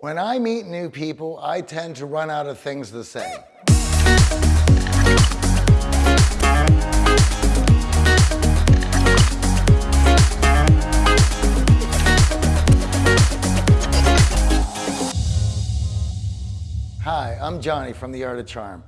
When I meet new people, I tend to run out of things to say. Hi, I'm Johnny from The Art of Charm.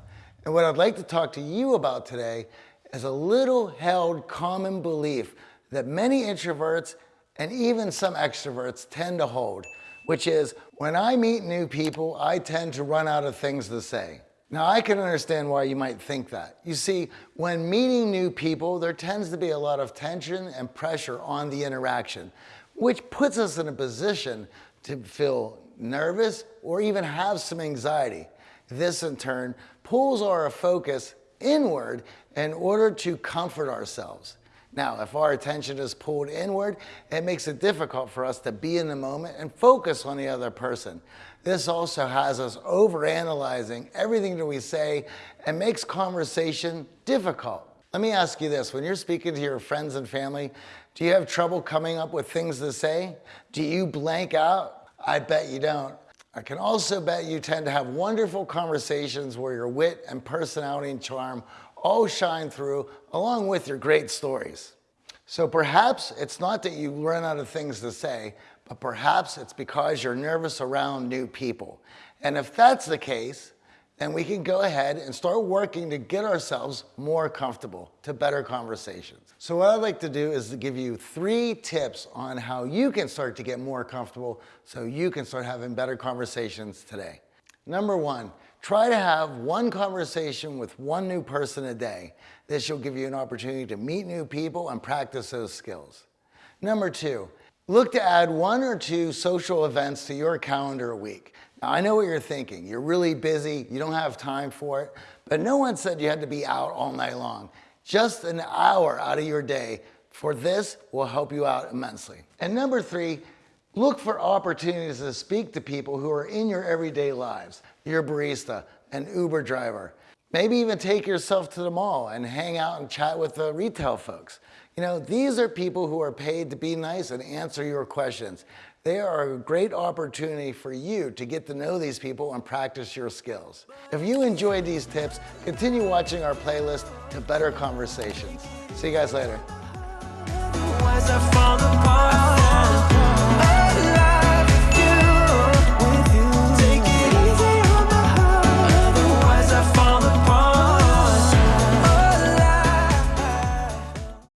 And what I'd like to talk to you about today is a little held common belief that many introverts and even some extroverts tend to hold which is when I meet new people, I tend to run out of things to say. Now I can understand why you might think that. You see, when meeting new people, there tends to be a lot of tension and pressure on the interaction, which puts us in a position to feel nervous or even have some anxiety. This in turn pulls our focus inward in order to comfort ourselves. Now, if our attention is pulled inward, it makes it difficult for us to be in the moment and focus on the other person. This also has us overanalyzing everything that we say and makes conversation difficult. Let me ask you this, when you're speaking to your friends and family, do you have trouble coming up with things to say? Do you blank out? I bet you don't. I can also bet you tend to have wonderful conversations where your wit and personality and charm all shine through along with your great stories. So perhaps it's not that you run out of things to say, but perhaps it's because you're nervous around new people. And if that's the case, then we can go ahead and start working to get ourselves more comfortable to better conversations. So what I'd like to do is to give you three tips on how you can start to get more comfortable so you can start having better conversations today. Number one, try to have one conversation with one new person a day. This will give you an opportunity to meet new people and practice those skills. Number two, look to add one or two social events to your calendar a week. Now, I know what you're thinking. You're really busy, you don't have time for it, but no one said you had to be out all night long. Just an hour out of your day for this will help you out immensely. And number three, Look for opportunities to speak to people who are in your everyday lives, your barista, an Uber driver. Maybe even take yourself to the mall and hang out and chat with the retail folks. You know, these are people who are paid to be nice and answer your questions. They are a great opportunity for you to get to know these people and practice your skills. If you enjoyed these tips, continue watching our playlist to better conversations. See you guys later.